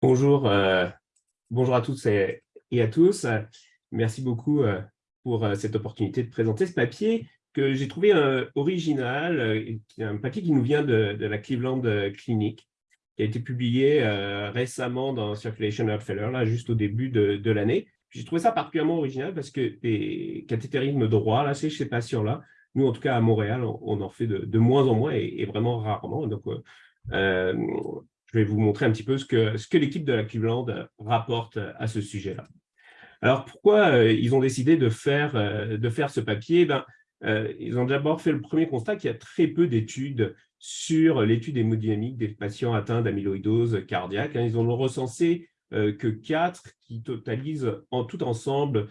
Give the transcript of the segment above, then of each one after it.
Bonjour, euh, bonjour à toutes et, à tous. Merci beaucoup euh, pour euh, cette opportunité de présenter ce papier que j'ai trouvé original, un papier qui nous vient de, la Cleveland Clinic, qui a été publié récemment dans Circulation Failure, là, juste au début de, l'année. J'ai trouvé ça particulièrement original parce que les cathétérismes droits, là, chez ces patients-là, nous, en tout cas, à Montréal, on, en fait de, moins en moins et, vraiment rarement. Donc, je vais vous montrer un petit peu ce que, l'équipe de la Cleveland rapporte à ce sujet-là. Alors, pourquoi euh, ils ont décidé de faire, euh, ce papier? Ben, euh, Ils ont d'abord fait le premier constat qu'il y a très peu d'études sur l'étude hémodynamique des patients atteints d'amyloïdose cardiaque. Hein. Ils ont recensé que quatre qui totalisent en tout ensemble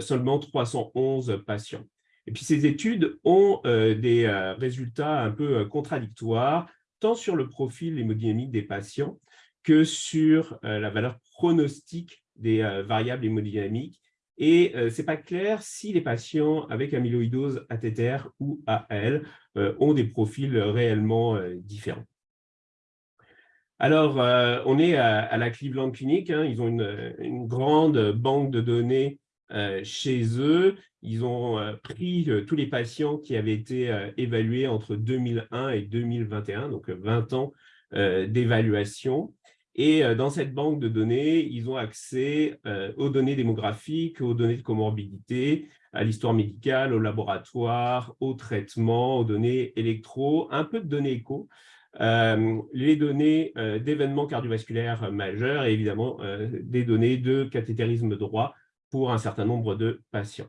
seulement 311 patients. Et puis, ces études ont des résultats un peu contradictoires tant sur le profil hémodynamique des patients que sur euh, la valeur pronostique des euh, variables hémodynamiques. Et euh, ce n'est pas clair si les patients avec amyloïdose ATTR ou AL ont des profils réellement différents. Alors, on est à, la Cleveland Clinic, hein. ils ont une, une, grande banque de données chez eux. Ils ont euh, pris euh, tous les patients qui avaient été euh, évalués entre 2001 et 2021, donc 20 ans d'évaluation. Et dans cette banque de données, ils ont accès aux données démographiques, aux données de comorbidité, à l'histoire médicale, au laboratoire, aux traitements, aux données électro, un peu de données écho, les données d'événements cardiovasculaires majeurs et évidemment des données de cathétérisme droit pour un certain nombre de patients.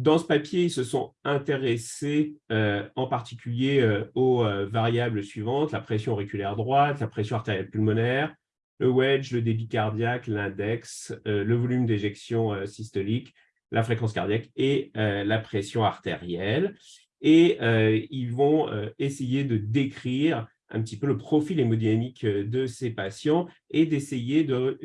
Dans ce papier, ils se sont intéressés euh, en particulier euh, aux euh, variables suivantes, la pression auriculaire droite, la pression artérielle pulmonaire, le wedge, le débit cardiaque, l'index, le volume d'éjection systolique, la fréquence cardiaque et la pression artérielle. Et ils vont essayer de décrire un petit peu le profil hémodynamique de ces patients et d'essayer de,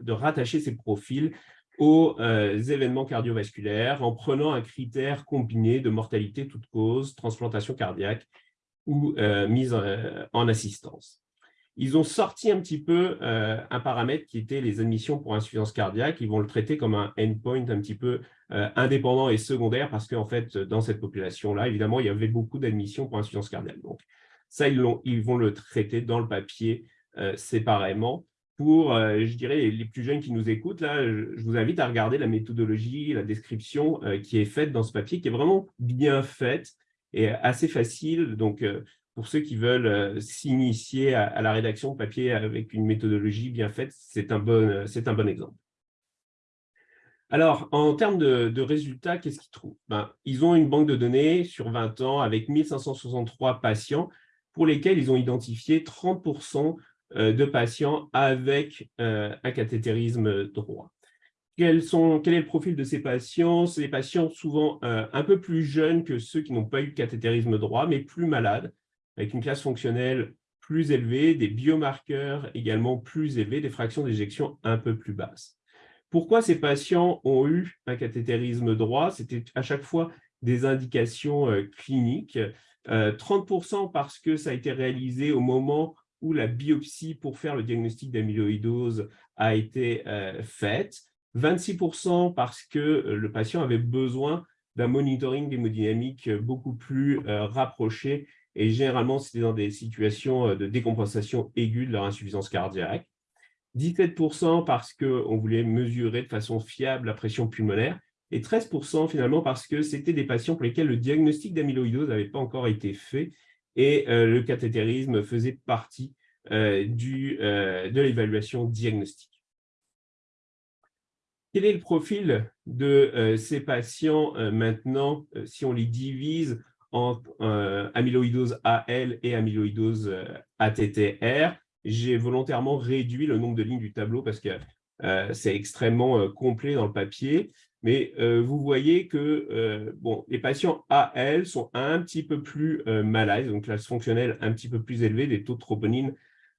de rattacher ces profils aux euh, événements cardiovasculaires en prenant un critère combiné de mortalité toute cause, transplantation cardiaque ou euh, mise euh, en, assistance. Ils ont sorti un petit peu un paramètre qui était les admissions pour insuffisance cardiaque. Ils vont le traiter comme un endpoint un petit peu indépendant et secondaire parce qu'en fait, dans cette population-là, évidemment, il y avait beaucoup d'admissions pour insuffisance cardiaque. Donc, ça, ils, ils, vont le traiter dans le papier séparément pour, euh, je dirais, les plus jeunes qui nous écoutent, là, je vous invite à regarder la méthodologie, la description euh, qui est faite dans ce papier, qui est vraiment bien faite et assez facile. Donc, euh, pour ceux qui veulent s'initier à, la rédaction de papier avec une méthodologie bien faite, c'est un, bon, un bon exemple. Alors, en termes de, résultats, qu'est-ce qu'ils trouvent? Ben, Ils ont une banque de données sur 20 ans avec 1563 patients pour lesquels ils ont identifié 30 euh, de patients avec euh, un cathétérisme droit. Quel est le profil de ces patients? C'est des patients souvent euh, un peu plus jeunes que ceux qui n'ont pas eu de cathétérisme droit, mais plus malades, avec une classe fonctionnelle plus élevée, des biomarqueurs également plus élevés, des fractions d'éjection un peu plus basses. Pourquoi ces patients ont eu un cathétérisme droit? C'était à chaque fois des indications cliniques. 30% parce que ça a été réalisé au moment où la biopsie pour faire le diagnostic d'amyloïdose a été euh, faite, 26% parce que euh, le patient avait besoin d'un monitoring hémodynamique beaucoup plus euh, rapproché et généralement c'était dans des situations de décompensation aiguë de leur insuffisance cardiaque, 17% parce qu'on voulait mesurer de façon fiable la pression pulmonaire et 13% finalement parce que c'était des patients pour lesquels le diagnostic d'amyloïdose n'avait pas encore été fait et euh, le cathétérisme faisait partie euh, du, euh, de l'évaluation diagnostique. Quel est le profil de ces patients maintenant, si on les divise en amyloïdose AL et amyloïdose ATTR J'ai volontairement réduit le nombre de lignes du tableau parce que c'est extrêmement complet dans le papier. Mais euh, vous voyez que euh, bon, les patients AL sont un petit peu plus euh, malades, donc classe fonctionnelle un petit peu plus élevée, des taux de troponine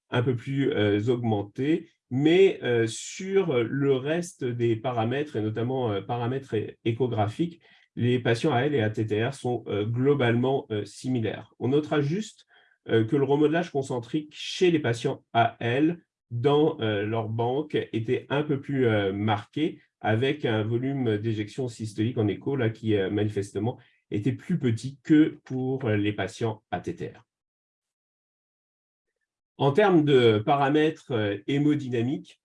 un peu plus augmentés, mais sur le reste des paramètres, et notamment paramètres échographiques, les patients AL et ATTR sont globalement similaires. On notera juste que le remodelage concentrique chez les patients AL dans leur banque était un peu plus marqué, avec un volume d'éjection systolique en écho là, qui manifestement était plus petit que pour les patients ATTR. En termes de paramètres hémodynamiques,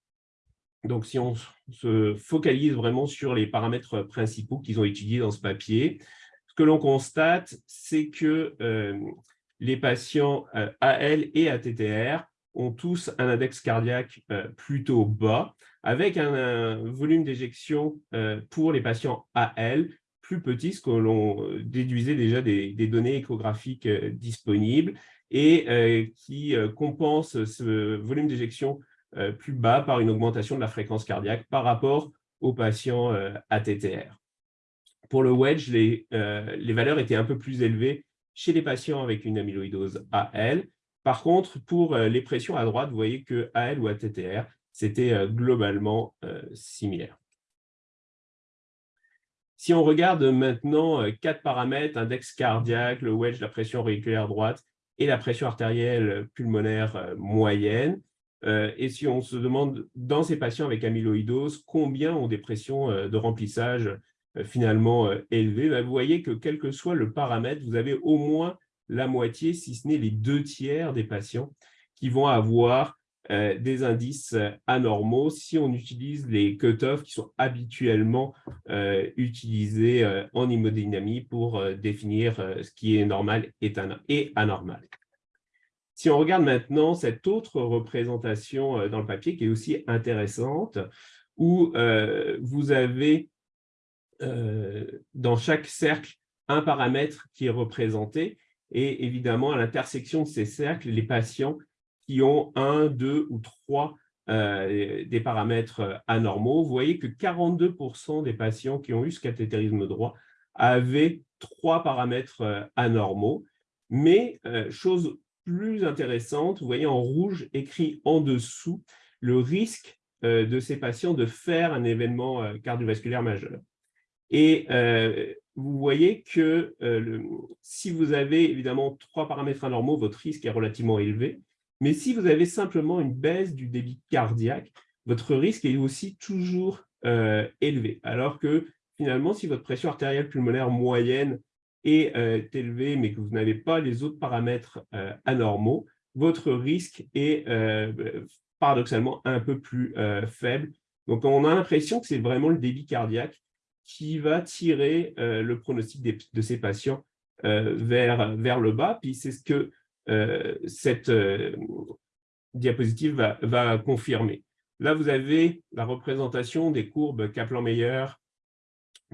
donc si on se focalise vraiment sur les paramètres principaux qu'ils ont étudiés dans ce papier, ce que l'on constate, c'est que les patients AL et ATTR ont tous un index cardiaque plutôt bas, avec un, volume d'éjection pour les patients AL plus petit, ce que l'on déduisait déjà des, données échographiques disponibles, et qui compense ce volume d'éjection plus bas par une augmentation de la fréquence cardiaque par rapport aux patients ATTR. Pour le wedge, les, les valeurs étaient un peu plus élevées chez les patients avec une amyloïdose AL, par contre, pour euh, les pressions à droite, vous voyez que AL ou ATTR, c'était euh, globalement euh, similaire. Si on regarde maintenant quatre paramètres, index cardiaque, le wedge, la pression auriculaire droite et la pression artérielle pulmonaire moyenne, et si on se demande dans ces patients avec amyloïdose, combien ont des pressions de remplissage finalement élevées, ben, vous voyez que quel que soit le paramètre, vous avez au moins la moitié, si ce n'est les deux tiers des patients qui vont avoir euh, des indices euh, anormaux si on utilise les cut-offs qui sont habituellement euh, utilisés en hémodynamie pour définir ce qui est normal et anormal. Si on regarde maintenant cette autre représentation dans le papier qui est aussi intéressante, où vous avez dans chaque cercle un paramètre qui est représenté et évidemment, à l'intersection de ces cercles, les patients qui ont un, deux ou trois euh, des paramètres euh, anormaux, vous voyez que 42% des patients qui ont eu ce cathétérisme droit avaient trois paramètres euh, anormaux. Mais, chose plus intéressante, vous voyez en rouge écrit en dessous le risque de ces patients de faire un événement cardiovasculaire majeur. Et vous voyez que si vous avez évidemment trois paramètres anormaux, votre risque est relativement élevé. Mais si vous avez simplement une baisse du débit cardiaque, votre risque est aussi toujours euh, élevé. Alors que finalement, si votre pression artérielle pulmonaire moyenne est euh, élevée, mais que vous n'avez pas les autres paramètres anormaux, votre risque est paradoxalement un peu plus faible. Donc, on a l'impression que c'est vraiment le débit cardiaque qui va tirer euh, le pronostic de ces patients euh, vers, vers le bas. Puis c'est ce que euh, cette diapositive va, confirmer. Là, vous avez la représentation des courbes Kaplan-Meier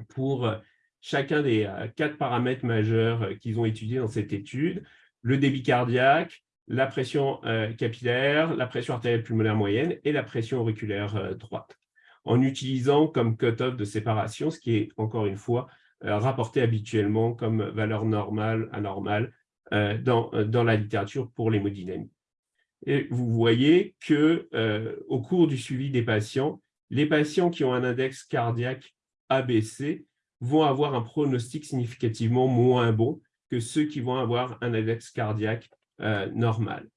pour chacun des quatre paramètres majeurs qu'ils ont étudiés dans cette étude, le débit cardiaque, la pression capillaire, la pression artérielle pulmonaire moyenne et la pression auriculaire droite en utilisant comme cut-off de séparation, ce qui est, encore une fois, euh, rapporté habituellement comme valeur normale, anormale euh, dans, euh, dans la littérature pour l'hémodynamie. Et vous voyez que au cours du suivi des patients, les patients qui ont un index cardiaque ABC vont avoir un pronostic significativement moins bon que ceux qui vont avoir un index cardiaque normal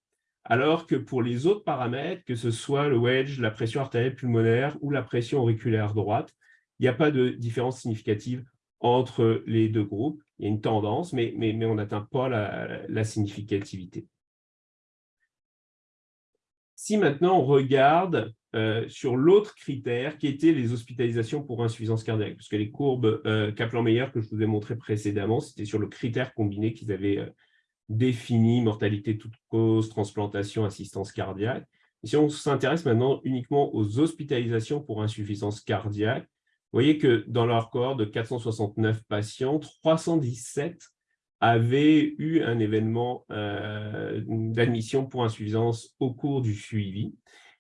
alors que pour les autres paramètres, que ce soit le wedge, la pression artérielle pulmonaire ou la pression auriculaire droite, il n'y a pas de différence significative entre les deux groupes. Il y a une tendance, mais, on n'atteint pas la, significativité. Si maintenant on regarde euh, sur l'autre critère qui était les hospitalisations pour insuffisance cardiaque, parce que les courbes euh, Kaplan-Meier que je vous ai montrées précédemment, c'était sur le critère combiné qu'ils avaient euh, défini mortalité toute cause, transplantation, assistance cardiaque. si on s'intéresse maintenant uniquement aux hospitalisations pour insuffisance cardiaque, vous voyez que dans leur corps de 469 patients, 317 avaient eu un événement euh, d'admission pour insuffisance au cours du suivi.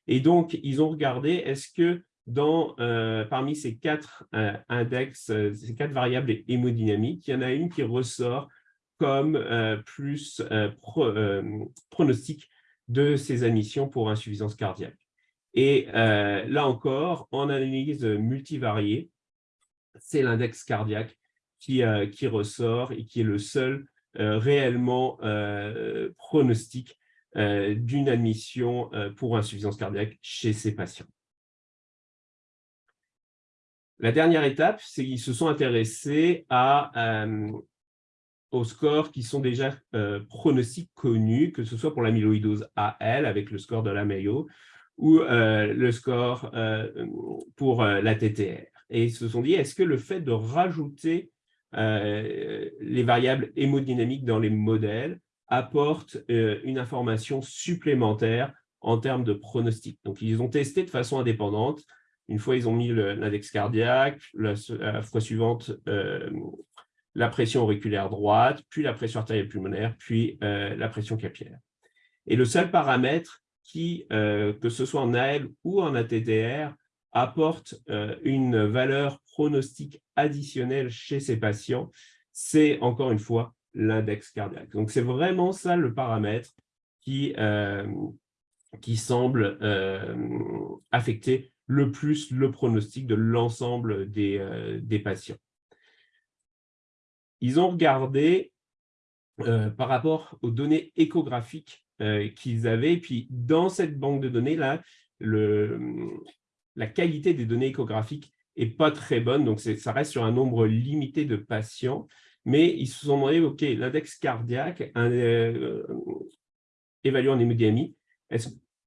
Et donc, ils ont regardé, est-ce que dans, euh, parmi ces quatre euh, index, ces quatre variables hémodynamiques, il y en a une qui ressort comme plus euh, pronostic de ces admissions pour insuffisance cardiaque? Et là encore, en analyse multivariée, c'est l'index cardiaque qui, qui, ressort et qui est le seul réellement pronostic d'une admission pour insuffisance cardiaque chez ces patients. La dernière étape, c'est qu'ils se sont intéressés euh, aux scores qui sont déjà euh, pronostiques connus, que ce soit pour l'amyloïdose AL avec le score de la Mayo ou euh, le score pour la TTR. Et ils se sont dit, est-ce que le fait de rajouter les variables hémodynamiques dans les modèles apporte une information supplémentaire en termes de pronostic? Donc, ils ont testé de façon indépendante une fois, ils ont mis l'index cardiaque, la, fois suivante, euh, la pression auriculaire droite, puis la pression artérielle pulmonaire, puis euh, la pression capillaire. Et le seul paramètre qui, euh, que ce soit en AL ou en ATTR, apporte une valeur pronostique additionnelle chez ces patients, c'est encore une fois l'index cardiaque. Donc, c'est vraiment ça le paramètre qui, qui semble affecter le plus le pronostic de l'ensemble des, euh, des, patients. Ils ont regardé euh, par rapport aux données échographiques euh, qu'ils avaient, et puis dans cette banque de données-là, la qualité des données échographiques n'est pas très bonne, donc ça reste sur un nombre limité de patients, mais ils se sont demandé, OK, l'index cardiaque un, évalué en hémodynamie,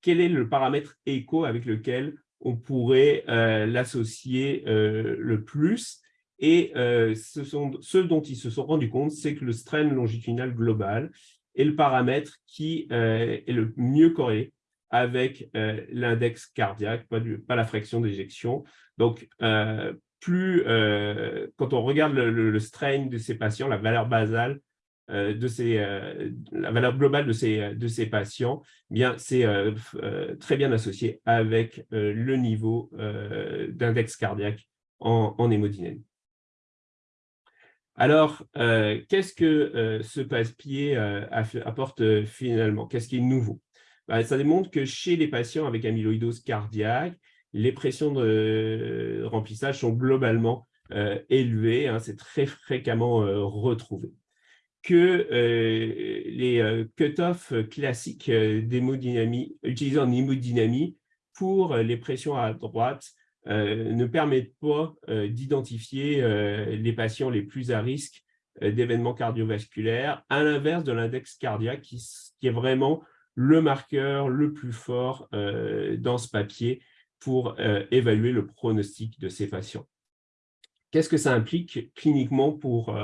quel est le paramètre écho avec lequel on pourrait euh, l'associer euh, le plus? Et euh, ce, sont, ce dont ils se sont rendus compte, c'est que le strain longitudinal global est le paramètre qui est le mieux corrélé avec l'index cardiaque, pas, la fraction d'éjection. Donc, plus, quand on regarde le, strain de ces patients, la valeur basale euh, de ces, euh, la valeur globale de ces, de ces patients, eh bien c'est euh, très bien associé avec le niveau d'index cardiaque en, en. Alors, qu'est-ce que ce passe-pied apporte finalement? Qu'est-ce qui est nouveau ben, Ça démontre que chez les patients avec amyloïdose cardiaque, les pressions de remplissage sont globalement élevées, hein, c'est très fréquemment retrouvé. Que euh, les euh, cut-off classiques euh, d'hémodynamie, utilisés en hémodynamie pour les pressions à droite ne permettent pas d'identifier les patients les plus à risque d'événements cardiovasculaires, à l'inverse de l'index cardiaque qui, est vraiment le marqueur le plus fort dans ce papier pour évaluer le pronostic de ces patients. Qu'est-ce que ça implique cliniquement pour,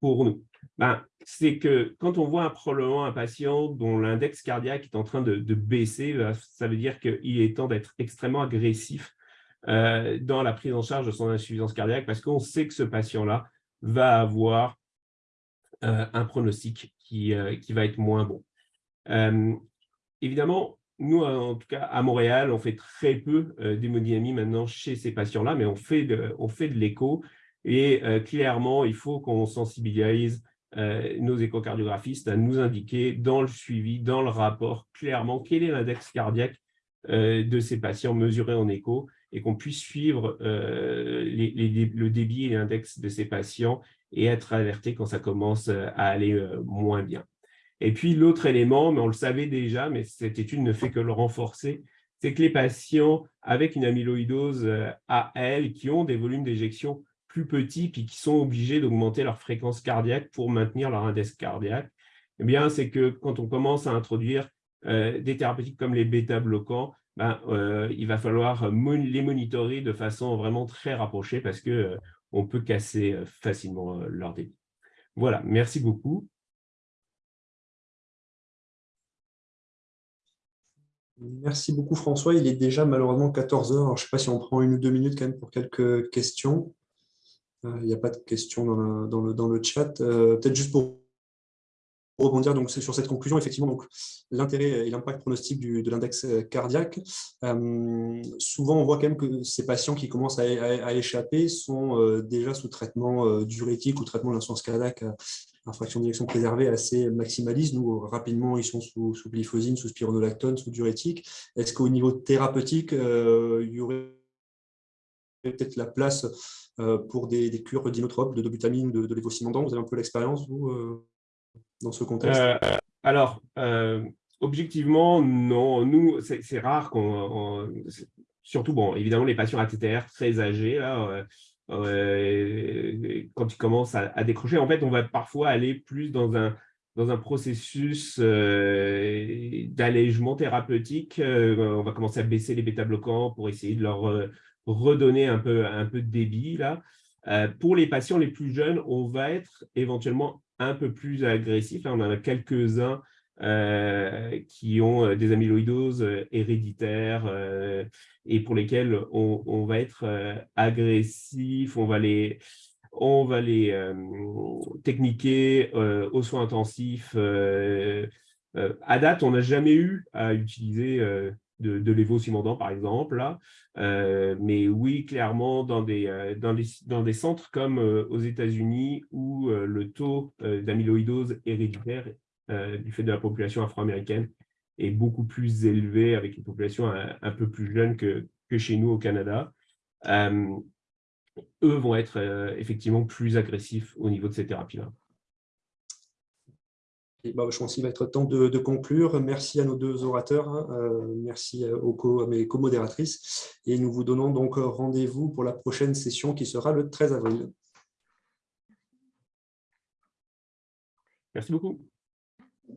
pour nous? Ben, c'est que quand on voit probablement un patient dont l'index cardiaque est en train de, baisser, ça veut dire qu'il est temps d'être extrêmement agressif euh, dans la prise en charge de son insuffisance cardiaque parce qu'on sait que ce patient-là va avoir euh, un pronostic qui, euh, qui, va être moins bon. évidemment, nous, en tout cas, à Montréal, on fait très peu d'hémodynamie maintenant chez ces patients-là, mais on fait de, on fait de l'écho et clairement, il faut qu'on sensibilise nos échocardiographistes à nous indiquer dans le suivi, dans le rapport, clairement quel est l'index cardiaque de ces patients mesurés en écho et qu'on puisse suivre euh, le débit et l'index de ces patients et être alerté quand ça commence à aller moins bien. Et puis l'autre élément, mais on le savait déjà, mais cette étude ne fait que le renforcer, c'est que les patients avec une amyloïdose AL qui ont des volumes d'éjection plus petits puis qui sont obligés d'augmenter leur fréquence cardiaque pour maintenir leur index cardiaque, eh bien, c'est que quand on commence à introduire euh, des thérapeutiques comme les bêta-bloquants, ben, euh, il va falloir les monitorer de façon vraiment très rapprochée parce qu'on euh, on peut casser facilement leur débit. Voilà, merci beaucoup. Merci beaucoup François. Il est déjà malheureusement 14 heures. je ne sais pas si on prend une ou deux minutes quand même pour quelques questions. Euh, il n'y a pas de questions dans, le, dans le, chat. Euh, peut-être juste pour rebondir donc, sur cette conclusion, effectivement, l'intérêt et l'impact pronostic de l'index euh, cardiaque. souvent, on voit quand même que ces patients qui commencent à, échapper sont déjà sous traitement diurétique ou traitement de cardiaque à fraction d'éjection préservée assez maximaliste. Nous, rapidement, ils sont sous, sous glyphosine, sous spironolactone, sous diurétique. Est-ce qu'au niveau thérapeutique, il y aurait peut-être la place euh, pour des, cures d'inotropes, de dobutamine de, de Vous avez un peu l'expérience, euh, dans ce contexte euh, Alors, Objectivement, non. Nous, c'est rare qu'on... Surtout, bon, évidemment, les patients ATTR très âgés, là, quand ils commencent à, à, décrocher, en fait, on va parfois aller plus dans un, dans un processus d'allègement thérapeutique. on va commencer à baisser les bêta-bloquants pour essayer de leur redonner un peu, un peu de débit. Là. pour les patients les plus jeunes, on va être éventuellement un peu plus agressif. Là, on en a quelques-uns qui ont des amyloïdoses héréditaires et pour lesquels on, va être agressif, on va les, on va les euh, techniquer euh, aux soins intensifs. Euh, à date, on n'a jamais eu à utiliser de, de par exemple. Là. mais oui, clairement, dans des, dans, dans des centres comme aux États-Unis, où le taux d'amyloïdose héréditaire du fait de la population afro-américaine est beaucoup plus élevé avec une population un, peu plus jeune que, que, chez nous au Canada eux vont être euh, effectivement plus agressifs au niveau de ces thérapies-là. Bah, je pense qu'il va être temps de, conclure. Merci à nos deux orateurs, hein. euh, merci aux à mes co-modératrices. Et nous vous donnons donc rendez-vous pour la prochaine session qui sera le 13 avril. Merci beaucoup.